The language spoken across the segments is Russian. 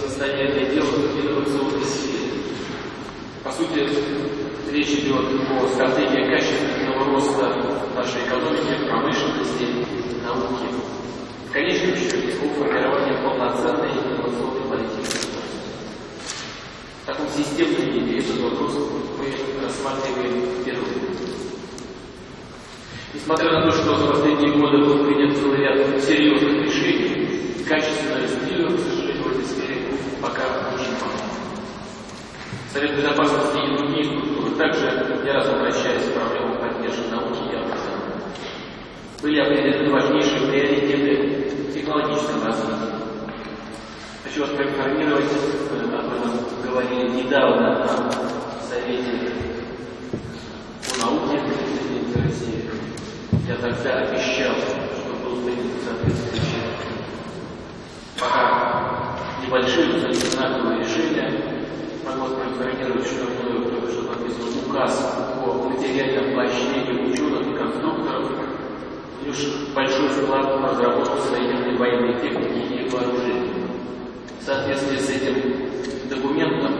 состояние дел в инновационной сфере. По сути, речь идет о стратегии качественного роста нашей экономики, промышленности, науки. В конечном счете, о формировании полноценной инновационной политики. В таком системном виде этот вопрос мы рассматриваем впервые. Несмотря на то, что за последние годы был принят целый ряд серьезных решений, качественного стиля, к сожалению, этой сфере пока очень мало. Совет Безопасности и другие структуры также не раз обращаясь к проблемам поддержки науки и образования. Были определены важнейшие приоритеты в технологическом развитии. Хочу вас проинформировать, об этом говорили недавно на Совете по науке президента России. Я тогда обещал, что был принят соответствующий пока небольшие, но знаковые решения. Могу проинформировать, что мною только что подписан указ о материальном поощрении ученых и конструкторов, внес большой вклад в разработку современной военной техники и вооружений. В соответствии с этим документом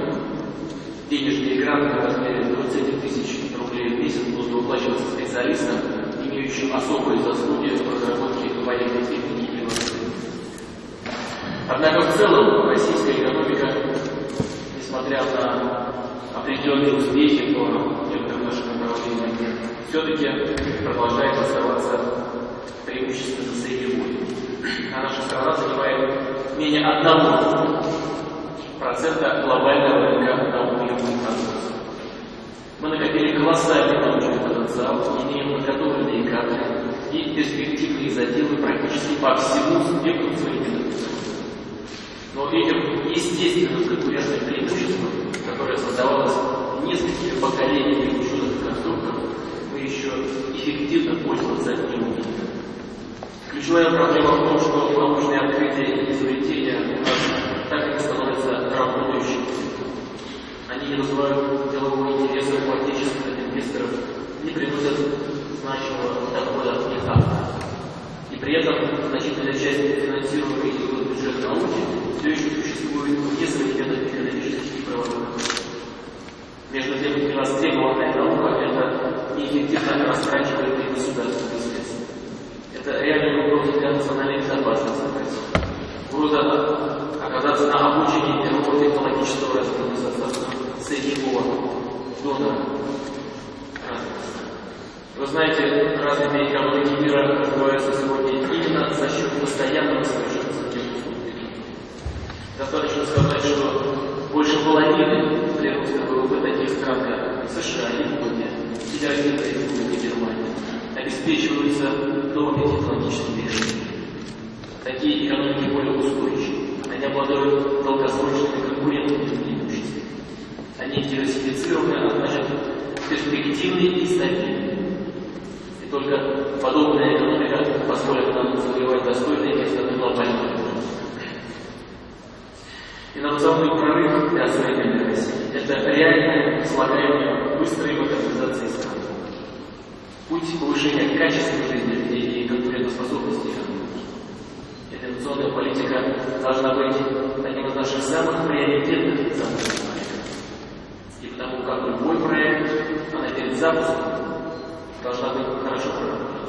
денежные гранты в размере 20 тысяч рублей в месяц будут выплачиваться специалистам, имеющим особые заслуги в разработке военной техники. Однако в целом российская экономика, несмотря на определенные успехи по некоторым нашим направлениям, все-таки продолжает оставаться преимущественно сырьевой. А наша страна занимает менее одного процента глобального рынка наукоемного производства. Мы накопили колоссальный научный потенциал, имеем подготовленные кадры и перспективные заделы практически по всему спектру современных но этим естественным конкурентным преимуществом, которое создавалось несколькими поколениями ученых и конструкторов, мы еще эффективно пользоваться не умеем. Ключевая проблема в том, что научные открытия и изобретения у нас так и не становятся работающими. Они не вызывают делового интереса у отечественных инвесторов, не приносят значимого дохода от их авторов. И при этом значительная часть финансируемой науки все еще существует современных экономических правовых Между тем, для востребованная наука – это неэффективно растрачиваемые государственные средства. Это реальный вопрос для национальной безопасности Угроза оказаться на обучении первого технологического развития соответственно сырьевого донора. Вы знаете, развитые экономики мира развиваются сегодня именно за счет постоянного совершенства Достаточно сказать, что больше половины прироста ВВП таких стран, как США, Япония, Федеративная Республика Германия, обеспечиваются новыми технологическими решениями. Такие экономики более устойчивы. Они обладают долгосрочными конкурентными преимуществами. Они диверсифицированы, а значит перспективны и стабильны. И только подобная экономика позволит нам завоевать достойное место на глобальном Инновационный прорыв для современной России – это реальное слагание быстрой модернизации страны. Путь повышения качества жизни людей и конкурентоспособности экономики. Инновационная политика должна быть одним из наших самых приоритетных задачей. И потому как любой проект, она перед запуском должна быть хорошо проработана.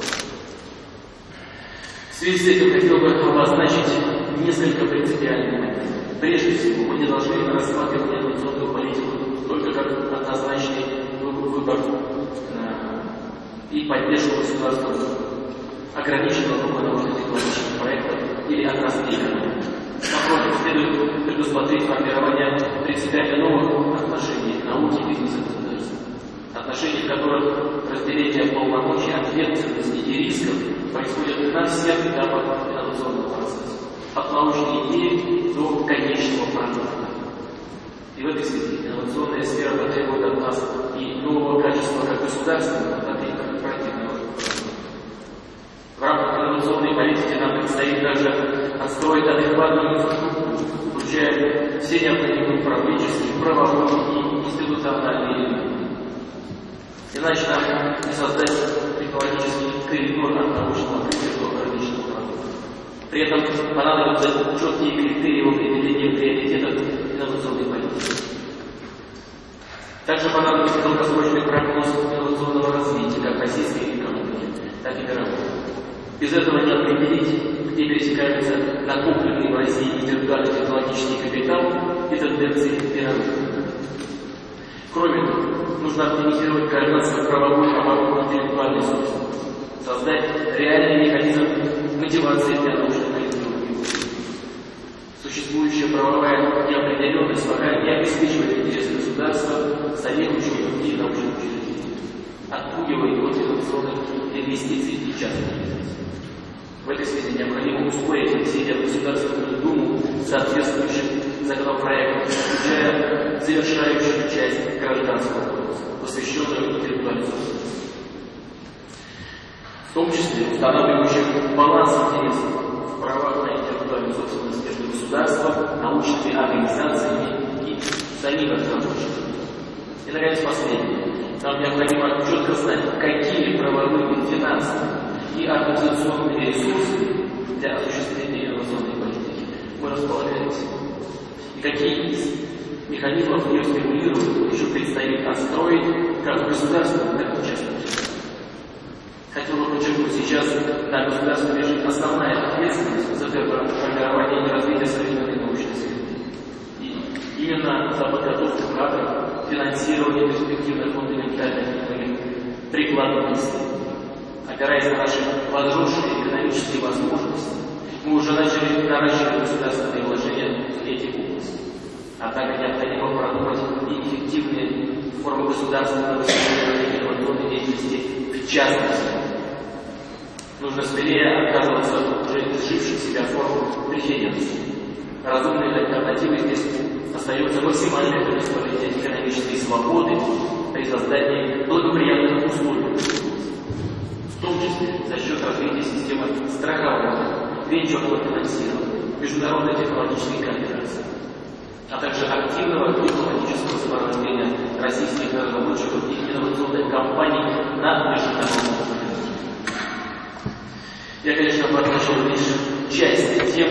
В связи с этим хотел бы обозначить несколько принципиальных моментов. Прежде всего, мы не должны рассматривать инновационную политику только как однозначный выбор э, и поддержку государства ограниченного круга научно-технологических проектов или отраслей экономики. Напротив, следует предусмотреть формирование принципиально новых отношений к науке и бизнесу государства. Отношений, в которых разделение полномочий, ответственности и рисков происходит на всех этапах инновационного процесса от научной идеи до конечного продукта. И в этой связи инновационная сфера потребует от нас и нового качества как государственного, так и корпоративного. В рамках инновационной политики нам предстоит также отстроить адекватную инфраструктуру, включая все необходимые управленческие, правовые и институциональные элементы. Иначе нам не создать технологический коридор от научного открытия до рыночного продукта. При этом понадобятся четкие критерии в определении приоритетов инновационной политики. Также понадобится долгосрочный прогноз инновационного развития как российской экономики, так и мировой. Без этого не определить, где пересекаются накопленный в России интеллектуальный технологический капитал и тенденции мировых. Кроме того, нужно оптимизировать координацию правовой обороны интеллектуальной собственности, создать реальный механизм мотивации для исследований. Существующая правовая неопределенность пока не обеспечивает интересы государства, самих ученых и научных учреждений, отпугивает от инновационных инвестиций и частных инвестиций. В этой связи необходимо ускорить внесение в Государственную Думу соответствующих законопроектов, включая завершающую часть гражданского кодекса, посвященную интеллектуальной собственности. В том числе устанавливающих баланс интересов в правах на интеллектуальную собственность между государством, научными организациями и самим разработчиками. И, наконец, последнее. Нам необходимо четко знать, какие правовые, финансовые и организационные ресурсы для осуществления инновационной политики мы располагаем и какие из механизмов ее стимулировать еще предстоит отстроить как в государственном, так и в подчеркнуть, сейчас на государстве лежит основная ответственность за формирование и развитие современной научной среды. И именно за подготовку кадров, финансирование перспективных фундаментальных и прикладных исследований. Опираясь на наши возросшие экономические возможности, мы уже начали наращивать государственные вложения в эти области. Однако необходимо продумать и эффективные формы государственного инновационной деятельности в частности. Нужно скорее отказываться от уже изживших себя форм преференций. Разумной альтернативой здесь остается максимальное предоставление экономической свободы при создании благоприятных условий в том числе за счет развития системы страхования, венчурного финансирования, международной технологической кооперации, а также активного дипломатического сопровождения российских разработчиков и инновационных компаний на международном уровне. Я, конечно, обозначил лишь часть тем